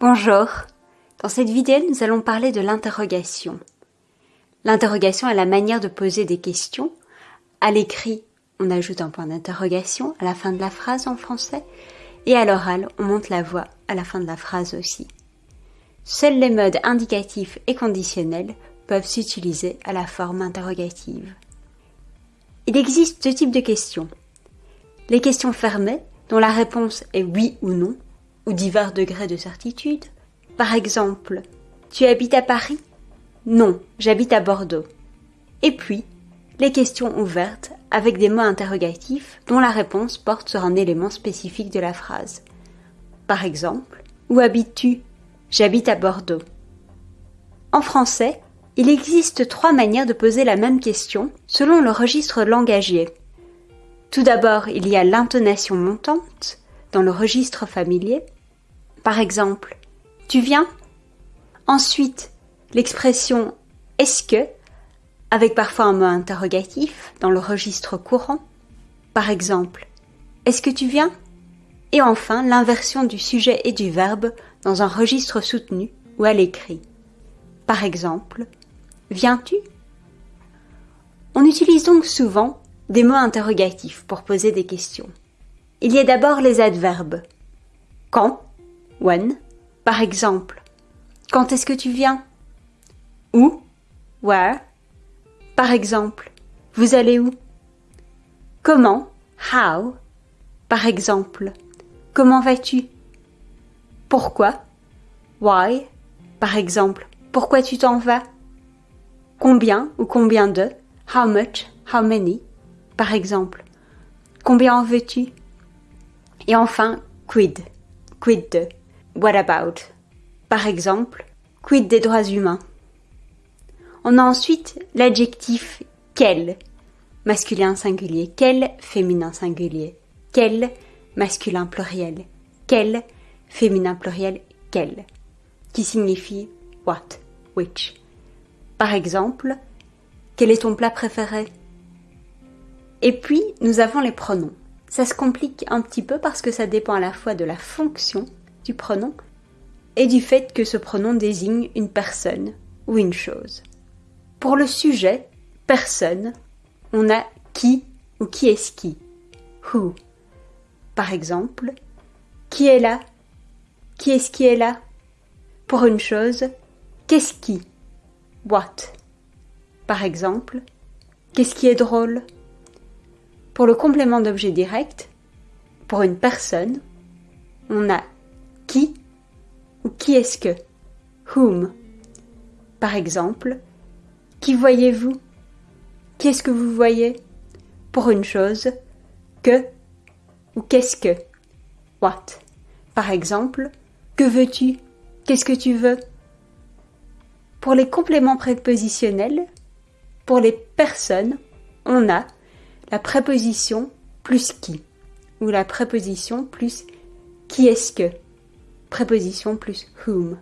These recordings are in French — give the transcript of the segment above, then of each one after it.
Bonjour. Dans cette vidéo, nous allons parler de l'interrogation. L'interrogation est la manière de poser des questions. À l'écrit, on ajoute un point d'interrogation à la fin de la phrase en français et à l'oral, on monte la voix à la fin de la phrase aussi. Seuls les modes indicatifs et conditionnels peuvent s'utiliser à la forme interrogative. Il existe deux types de questions. Les questions fermées, dont la réponse est oui ou non, ou divers degrés de certitude. Par exemple, tu habites à Paris? Non, j'habite à Bordeaux. Et puis, les questions ouvertes avec des mots interrogatifs dont la réponse porte sur un élément spécifique de la phrase. Par exemple, où habites-tu? J'habite à Bordeaux. En français, il existe trois manières de poser la même question selon le registre langagier. Tout d'abord, il y a l'intonation montante dans le registre familier, par exemple, tu viens Ensuite, l'expression est-ce que avec parfois un mot interrogatif dans le registre courant. Par exemple, est-ce que tu viens? Et enfin, l'inversion du sujet et du verbe dans un registre soutenu ou à l'écrit. Par exemple, viens-tu? On utilise donc souvent des mots interrogatifs pour poser des questions. Il y a d'abord les adverbes. Quand When. Par exemple, quand est-ce que tu viens? Où? Where? Par exemple, vous allez où? Comment? How? Par exemple, comment vas-tu? Pourquoi? Why? Par exemple, pourquoi tu t'en vas? Combien ou combien de? How much? How many? Par exemple, combien en veux-tu? Et enfin, quid. Quid de? What about? Par exemple, quid des droits humains? On a ensuite l'adjectif quel, masculin singulier, quel? Féminin singulier, quel? Masculin pluriel, quel? Féminin pluriel, quel, qui signifie what, which? Par exemple, quel est ton plat préféré? Et puis, nous avons les pronoms. Ça se complique un petit peu parce que ça dépend à la fois de la fonction pronom et du fait que ce pronom désigne une personne ou une chose. Pour le sujet, personne, on a qui ou qui est-ce qui? Who. Par exemple, qui est là? Qui est-ce qui est là? Pour une chose, qu'est-ce qui? What. Par exemple, qu'est-ce qui est drôle? Pour le complément d'objet direct, pour une personne, on a qui ou qui est-ce que? Whom? Par exemple, qui voyez-vous? Qu'est-ce que vous voyez? Pour une chose, que ou qu'est-ce que? What? Par exemple, que veux-tu? Qu'est-ce que tu veux? Pour les compléments prépositionnels, pour les personnes, on a la préposition plus qui ou la préposition plus qui est-ce que? Préposition plus whom.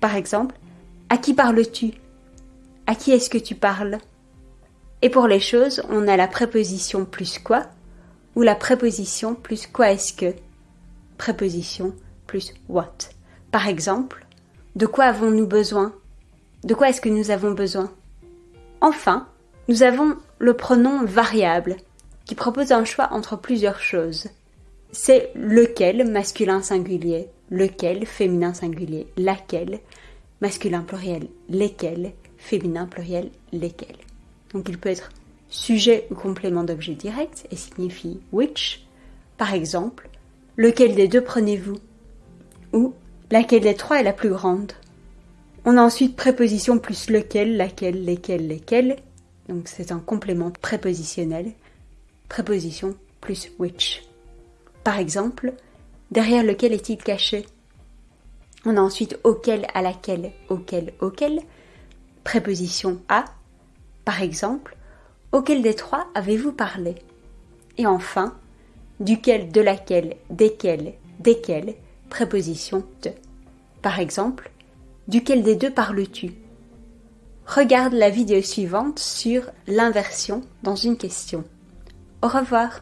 Par exemple, à qui parles-tu? À qui est-ce que tu parles? Et pour les choses, on a la préposition plus quoi ou la préposition plus quoi est-ce que? Préposition plus what. Par exemple, de quoi avons-nous besoin? De quoi est-ce que nous avons besoin? Enfin, nous avons le pronom variable qui propose un choix entre plusieurs choses. C'est lequel masculin singulier? Lequel, féminin singulier, laquelle, masculin pluriel, lesquels, féminin pluriel, lesquels. Donc il peut être sujet ou complément d'objet direct et signifie which. Par exemple, lequel des deux prenez-vous? Ou laquelle des trois est la plus grande? On a ensuite préposition plus lequel, laquelle, lesquels, lesquels. Donc c'est un complément prépositionnel. Préposition plus which. Par exemple, Derrière lequel est-il caché? On a ensuite auquel, à laquelle, auquel, auquel. Préposition à. Par exemple, auquel des trois avez-vous parlé? Et enfin, duquel, de laquelle, desquels, desquels. Préposition de. Par exemple, duquel des deux parles-tu? Regarde la vidéo suivante sur l'inversion dans une question. Au revoir